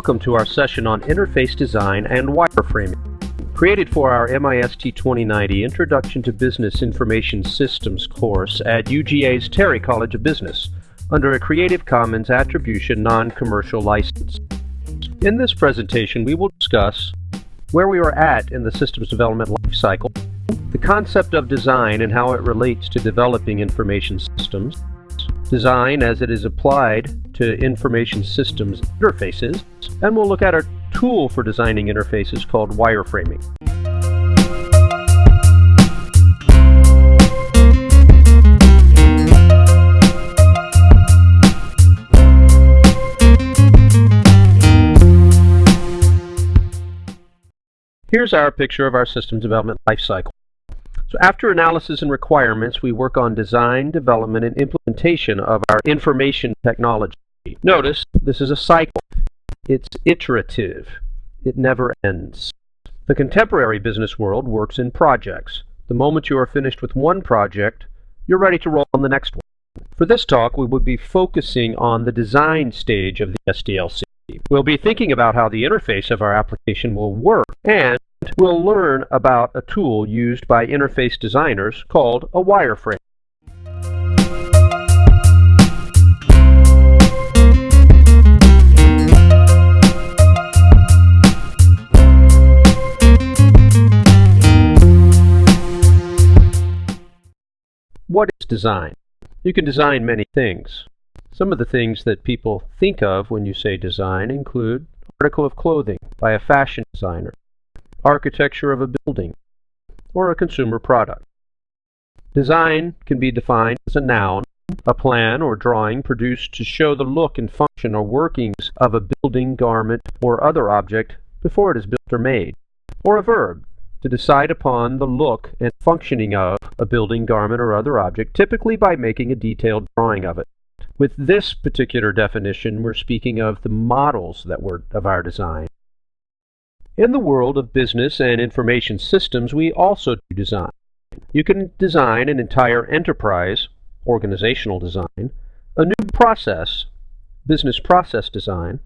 Welcome to our session on interface design and wireframing. Created for our MIST 2090 Introduction to Business Information Systems course at UGA's Terry College of Business under a Creative Commons Attribution Non-Commercial License. In this presentation, we will discuss where we are at in the systems development lifecycle, the concept of design and how it relates to developing information systems, design as it is applied to information systems interfaces, and we'll look at a tool for designing interfaces called wireframing. Here's our picture of our system development lifecycle. So after analysis and requirements, we work on design, development, and implementation of our information technology. Notice this is a cycle. It's iterative. It never ends. The contemporary business world works in projects. The moment you are finished with one project, you're ready to roll on the next one. For this talk, we will be focusing on the design stage of the SDLC. We'll be thinking about how the interface of our application will work and we'll learn about a tool used by interface designers called a wireframe. What is design? You can design many things. Some of the things that people think of when you say design include article of clothing by a fashion designer, architecture of a building, or a consumer product. Design can be defined as a noun, a plan or drawing produced to show the look and function or workings of a building, garment, or other object before it is built or made, or a verb to decide upon the look and functioning of a building, garment, or other object, typically by making a detailed drawing of it. With this particular definition, we're speaking of the models that were of our design. In the world of business and information systems, we also do design. You can design an entire enterprise, organizational design, a new process, business process design,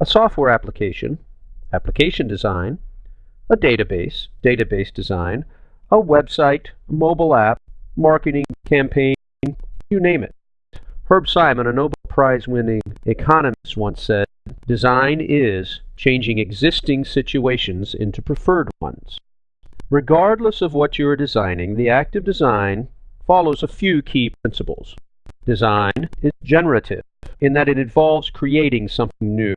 a software application, application design, a database, database design, a website, a mobile app, marketing campaign, you name it. Herb Simon, a Nobel Prize winning economist, once said, Design is changing existing situations into preferred ones. Regardless of what you are designing, the act of design follows a few key principles. Design is generative in that it involves creating something new.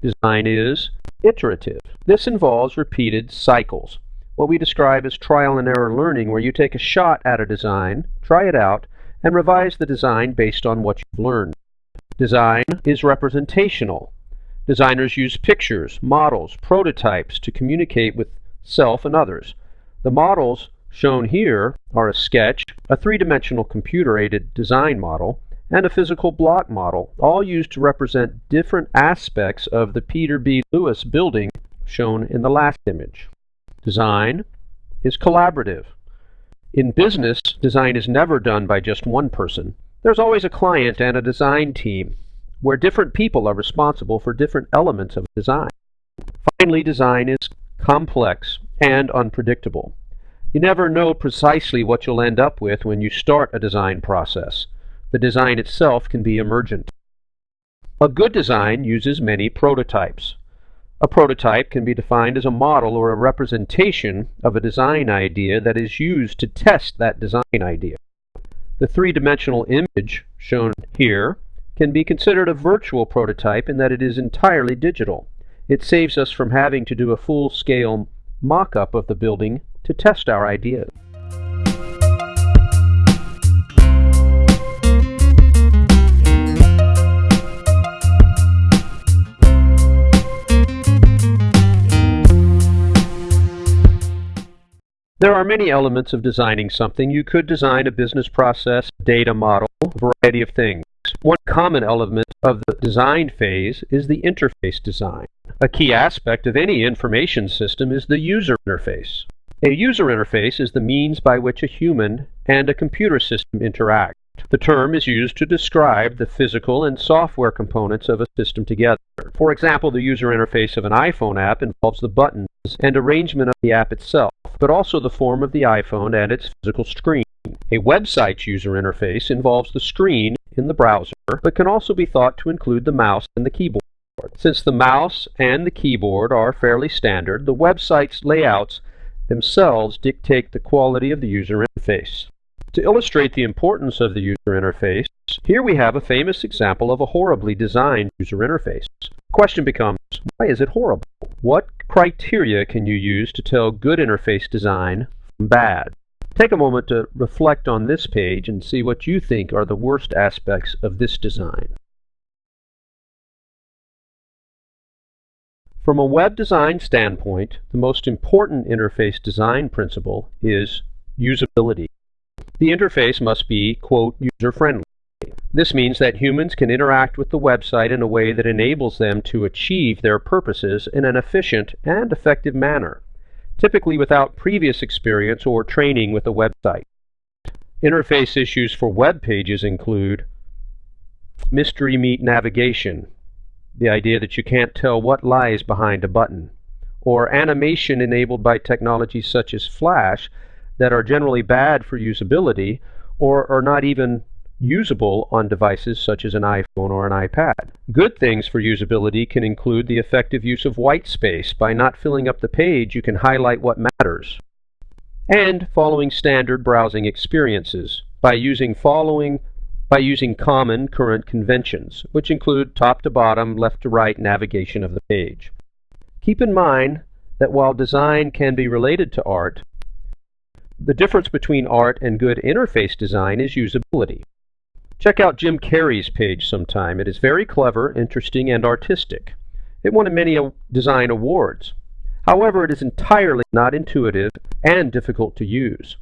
Design is iterative. This involves repeated cycles, what we describe as trial and error learning, where you take a shot at a design, try it out, and revise the design based on what you've learned. Design is representational. Designers use pictures, models, prototypes to communicate with self and others. The models shown here are a sketch, a three-dimensional computer-aided design model, and a physical block model, all used to represent different aspects of the Peter B. Lewis building shown in the last image. Design is collaborative. In business, design is never done by just one person. There's always a client and a design team, where different people are responsible for different elements of design. Finally, design is complex and unpredictable. You never know precisely what you'll end up with when you start a design process. The design itself can be emergent. A good design uses many prototypes. A prototype can be defined as a model or a representation of a design idea that is used to test that design idea. The three-dimensional image shown here can be considered a virtual prototype in that it is entirely digital. It saves us from having to do a full-scale mock-up of the building to test our ideas. There are many elements of designing something. You could design a business process, data model, a variety of things. One common element of the design phase is the interface design. A key aspect of any information system is the user interface. A user interface is the means by which a human and a computer system interact. The term is used to describe the physical and software components of a system together. For example, the user interface of an iPhone app involves the buttons and arrangement of the app itself, but also the form of the iPhone and its physical screen. A website's user interface involves the screen in the browser, but can also be thought to include the mouse and the keyboard. Since the mouse and the keyboard are fairly standard, the website's layouts themselves dictate the quality of the user interface. To illustrate the importance of the user interface, here we have a famous example of a horribly designed user interface. The question becomes, why is it horrible? What criteria can you use to tell good interface design from bad? Take a moment to reflect on this page and see what you think are the worst aspects of this design. From a web design standpoint, the most important interface design principle is usability. The interface must be, quote, user-friendly. This means that humans can interact with the website in a way that enables them to achieve their purposes in an efficient and effective manner, typically without previous experience or training with a website. Interface issues for web pages include mystery meat navigation, the idea that you can't tell what lies behind a button, or animation enabled by technologies such as Flash that are generally bad for usability or are not even usable on devices such as an iPhone or an iPad. Good things for usability can include the effective use of white space. By not filling up the page, you can highlight what matters. And following standard browsing experiences. By using following by using common current conventions, which include top to bottom, left to right navigation of the page. Keep in mind that while design can be related to art, the difference between art and good interface design is usability. Check out Jim Carrey's page sometime. It is very clever, interesting, and artistic. It won many design awards. However, it is entirely not intuitive and difficult to use.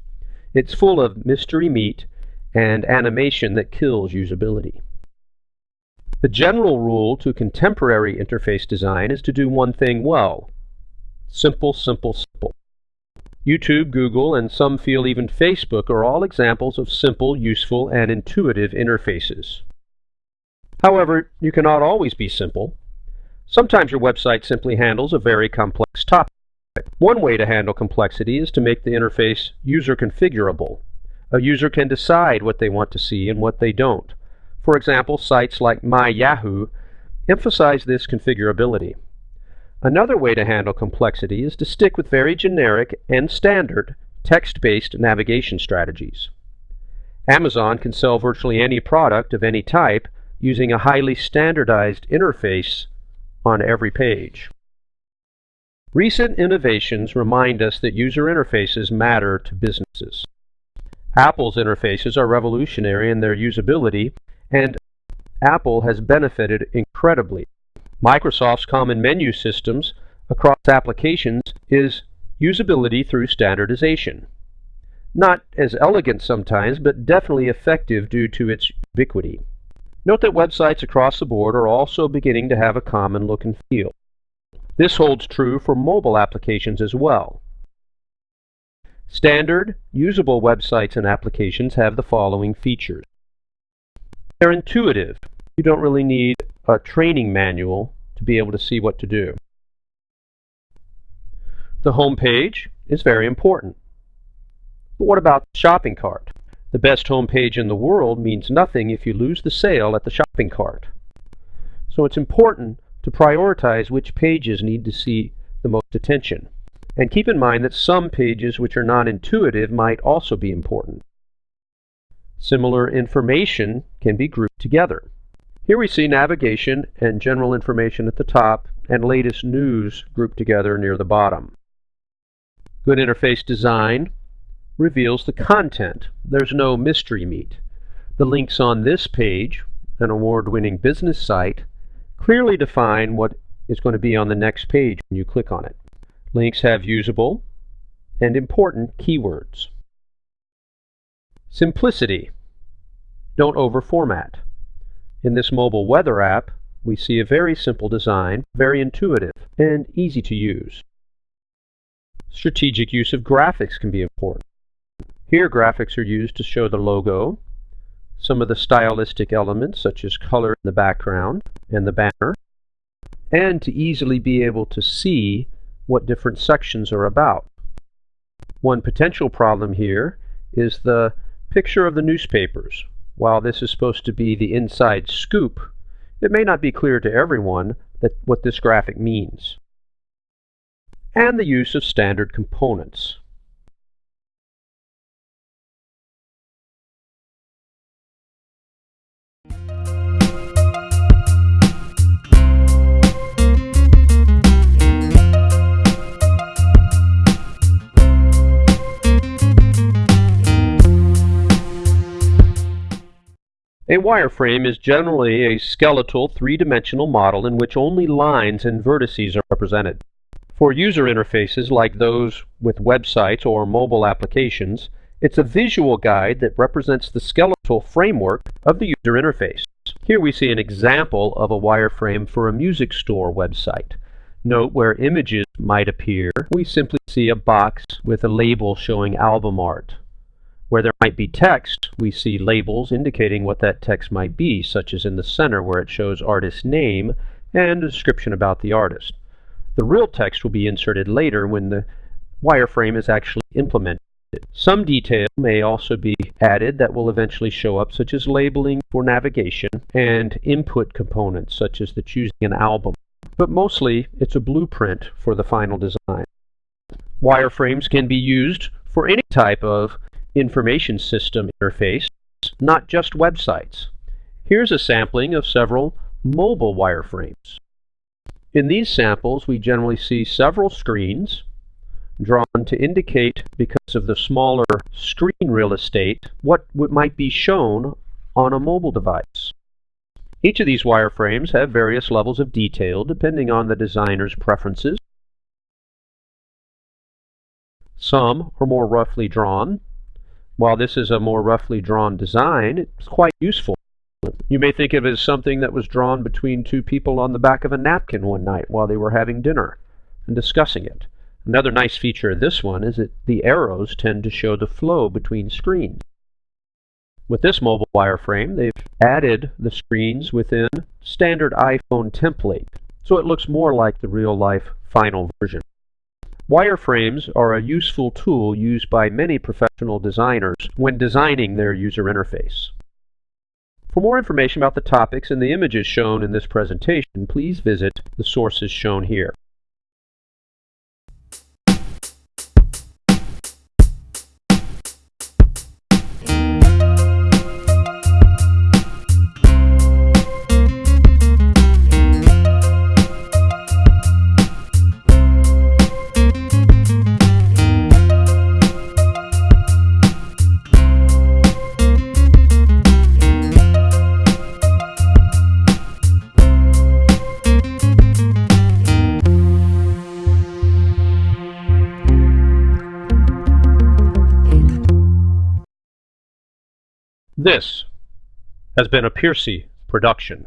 It's full of mystery meat and animation that kills usability. The general rule to contemporary interface design is to do one thing well. Simple, simple, simple. YouTube, Google, and some feel even Facebook are all examples of simple, useful, and intuitive interfaces. However, you cannot always be simple. Sometimes your website simply handles a very complex topic. One way to handle complexity is to make the interface user configurable. A user can decide what they want to see and what they don't. For example, sites like MyYahoo emphasize this configurability. Another way to handle complexity is to stick with very generic and standard text-based navigation strategies. Amazon can sell virtually any product of any type using a highly standardized interface on every page. Recent innovations remind us that user interfaces matter to businesses. Apple's interfaces are revolutionary in their usability, and Apple has benefited incredibly. Microsoft's common menu systems across applications is usability through standardization. Not as elegant sometimes, but definitely effective due to its ubiquity. Note that websites across the board are also beginning to have a common look and feel. This holds true for mobile applications as well. Standard, usable websites and applications have the following features. They're intuitive. You don't really need a training manual be able to see what to do. The home page is very important. But what about the shopping cart? The best home page in the world means nothing if you lose the sale at the shopping cart. So it's important to prioritize which pages need to see the most attention. And keep in mind that some pages which are not intuitive might also be important. Similar information can be grouped together. Here we see navigation and general information at the top and latest news grouped together near the bottom. Good interface design reveals the content. There's no mystery meat. The links on this page, an award-winning business site, clearly define what is going to be on the next page when you click on it. Links have usable and important keywords. Simplicity. Don't over-format. In this mobile weather app, we see a very simple design, very intuitive, and easy to use. Strategic use of graphics can be important. Here graphics are used to show the logo, some of the stylistic elements such as color in the background and the banner, and to easily be able to see what different sections are about. One potential problem here is the picture of the newspapers. While this is supposed to be the inside scoop, it may not be clear to everyone that what this graphic means. And the use of standard components. Wireframe is generally a skeletal three-dimensional model in which only lines and vertices are represented. For user interfaces like those with websites or mobile applications, it's a visual guide that represents the skeletal framework of the user interface. Here we see an example of a wireframe for a music store website. Note where images might appear, we simply see a box with a label showing album art. Where there might be text, we see labels indicating what that text might be, such as in the center where it shows artist name and a description about the artist. The real text will be inserted later when the wireframe is actually implemented. Some detail may also be added that will eventually show up, such as labeling for navigation and input components, such as the choosing an album. But mostly, it's a blueprint for the final design. Wireframes can be used for any type of information system interface, not just websites. Here's a sampling of several mobile wireframes. In these samples, we generally see several screens drawn to indicate, because of the smaller screen real estate, what might be shown on a mobile device. Each of these wireframes have various levels of detail depending on the designer's preferences. Some are more roughly drawn, while this is a more roughly drawn design, it's quite useful. You may think of it as something that was drawn between two people on the back of a napkin one night while they were having dinner and discussing it. Another nice feature of this one is that the arrows tend to show the flow between screens. With this mobile wireframe, they've added the screens within standard iPhone template, so it looks more like the real-life final version. Wireframes are a useful tool used by many professional designers when designing their user interface. For more information about the topics and the images shown in this presentation, please visit the sources shown here. This has been a Piercy production.